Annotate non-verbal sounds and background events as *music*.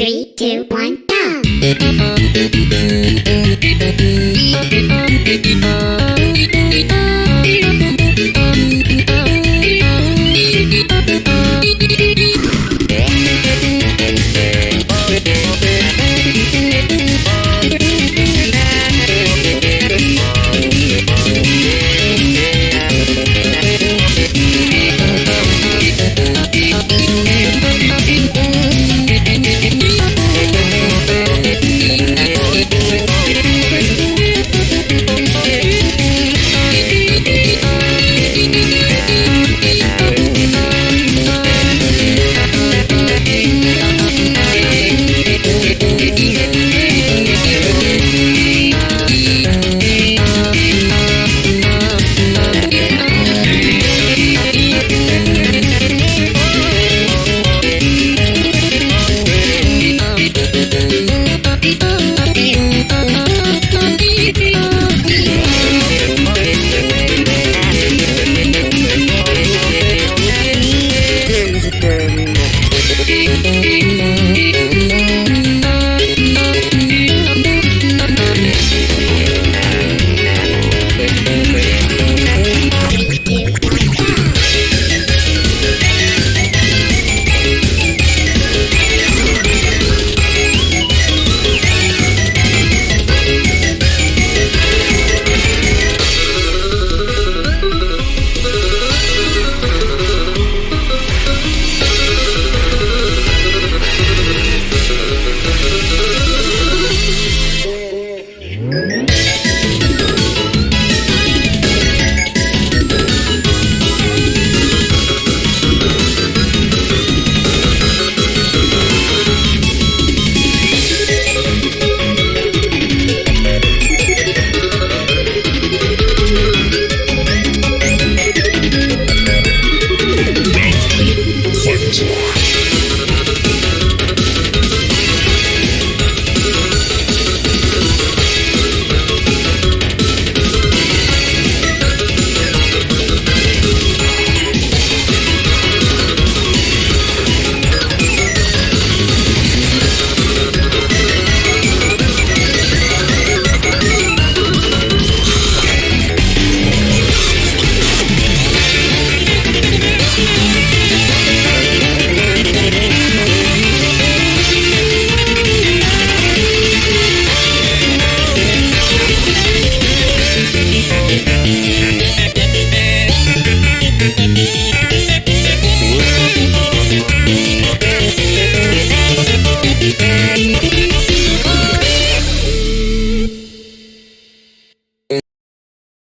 Three, two, one, go! *laughs*